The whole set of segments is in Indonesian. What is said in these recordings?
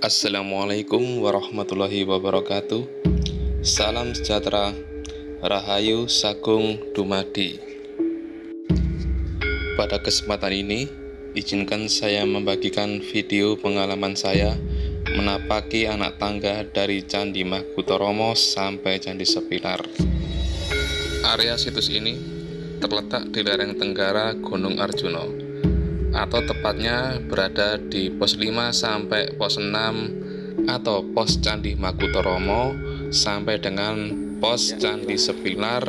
Assalamualaikum warahmatullahi wabarakatuh. Salam sejahtera Rahayu Sagung Dumadi. Pada kesempatan ini Izinkan saya membagikan video pengalaman saya Menapaki anak tangga dari Candi Mahkutoromo sampai Candi Sepilar. Area situs ini terletak di lereng tenggara Gunung Arjuno atau tepatnya berada di pos 5 sampai pos 6 atau pos Candi Makutoromo sampai dengan pos Candi Sepilar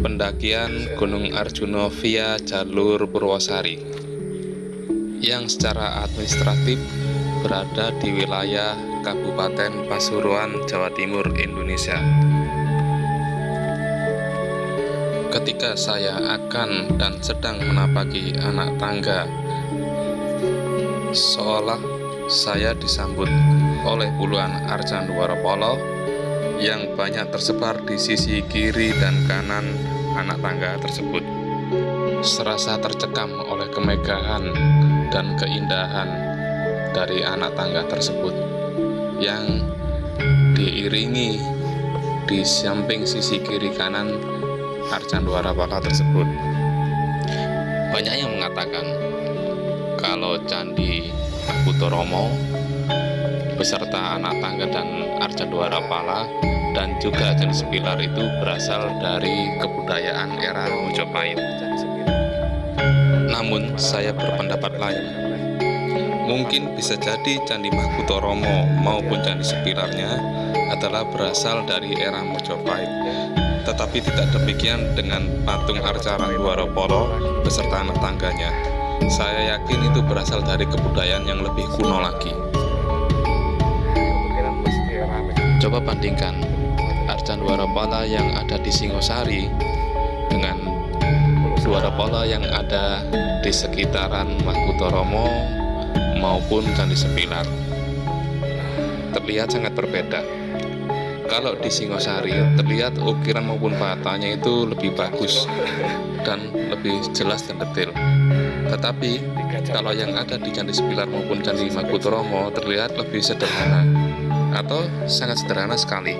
pendakian Gunung Arjuno via jalur Purwosari yang secara administratif berada di wilayah Kabupaten Pasuruan, Jawa Timur, Indonesia ketika saya akan dan sedang menapaki anak tangga. Seolah saya disambut oleh puluhan arcan Polo yang banyak tersebar di sisi kiri dan kanan anak tangga tersebut. Serasa tercekam oleh kemegahan dan keindahan dari anak tangga tersebut yang diiringi di samping sisi kiri kanan Arcanduara Pala tersebut. Banyak yang mengatakan kalau Candi Putoromo beserta anak tangga dan Arcanduara Pala dan juga Candi Sepilar itu berasal dari kebudayaan era Mojopahit. Namun saya berpendapat lain. Mungkin bisa jadi Candi Mahkutoromo maupun Candi Sepilarnya adalah berasal dari era Mojopahit tetapi tidak demikian dengan patung Arcaran Polo beserta anak tangganya. Saya yakin itu berasal dari kebudayaan yang lebih kuno lagi. Coba bandingkan Arcan Polo yang ada di Singosari dengan Polo yang ada di sekitaran Mahkutoromo maupun Candi Sepilar. Terlihat sangat berbeda kalau di Singosari terlihat ukiran maupun patahnya itu lebih bagus dan lebih jelas dan detail. Tetapi kalau yang ada di Candi Sepilar maupun Candi Makutoromo terlihat lebih sederhana atau sangat sederhana sekali.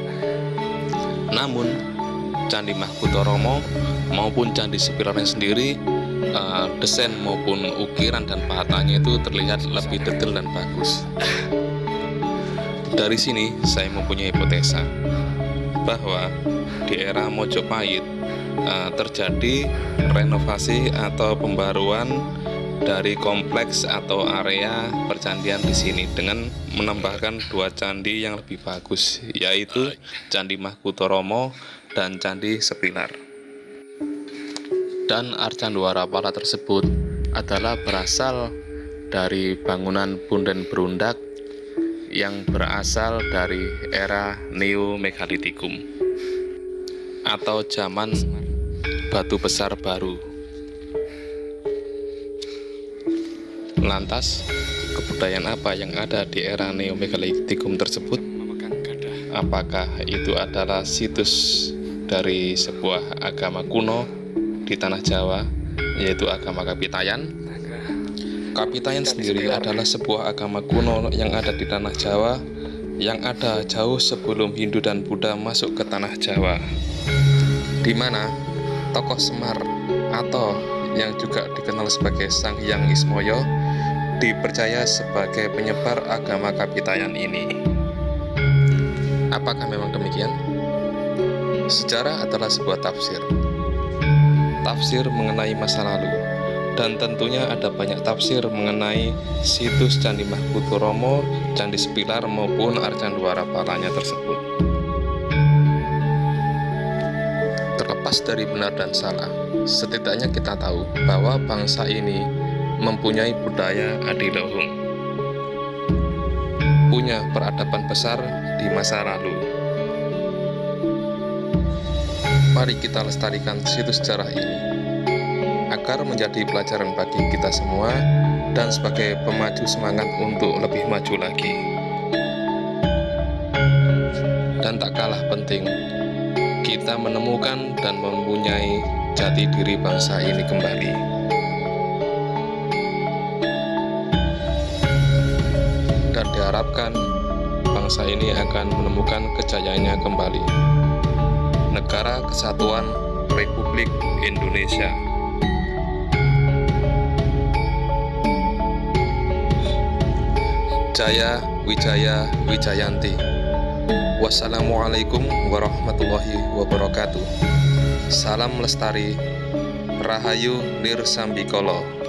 Namun Candi Mahkutoromo maupun Candi Sepilarnya sendiri uh, desain maupun ukiran dan patahnya itu terlihat lebih detail dan bagus dari sini saya mempunyai hipotesa bahwa di era Mojopahit uh, terjadi renovasi atau pembaruan dari kompleks atau area percandian di sini dengan menambahkan dua candi yang lebih bagus yaitu Candi Mahkutoromo dan Candi Sepilar. Dan Arcanduara Pala tersebut adalah berasal dari bangunan punden berundak yang berasal dari era Neo Megalitikum atau zaman batu besar baru. Lantas, kebudayaan apa yang ada di era Neo Megalitikum tersebut? Apakah itu adalah situs dari sebuah agama kuno di tanah Jawa, yaitu agama Kapitayan? Kapitayan sendiri adalah sebuah agama kuno yang ada di tanah Jawa yang ada jauh sebelum Hindu dan Buddha masuk ke tanah Jawa. Di mana tokoh Semar atau yang juga dikenal sebagai Sang Hyang Ismoyo dipercaya sebagai penyebar agama Kapitayan ini. Apakah memang demikian? sejarah adalah sebuah tafsir. Tafsir mengenai masa lalu dan tentunya ada banyak tafsir mengenai situs Candi Mahkutoromo, Candi Sepilar maupun Arcanduara Palanya tersebut. Terlepas dari benar dan salah, setidaknya kita tahu bahwa bangsa ini mempunyai budaya adiluhung, punya peradaban besar di masa lalu. Mari kita lestarikan situs sejarah ini agar menjadi pelajaran bagi kita semua dan sebagai pemaju semangat untuk lebih maju lagi. Dan tak kalah penting, kita menemukan dan mempunyai jati diri bangsa ini kembali. dan diharapkan bangsa ini akan menemukan kejayaannya kembali. Negara Kesatuan Republik Indonesia. Jaya Wijaya Wijayanti. Wassalamualaikum warahmatullahi wabarakatuh. Salam lestari, Rahayu Nirsambikolo.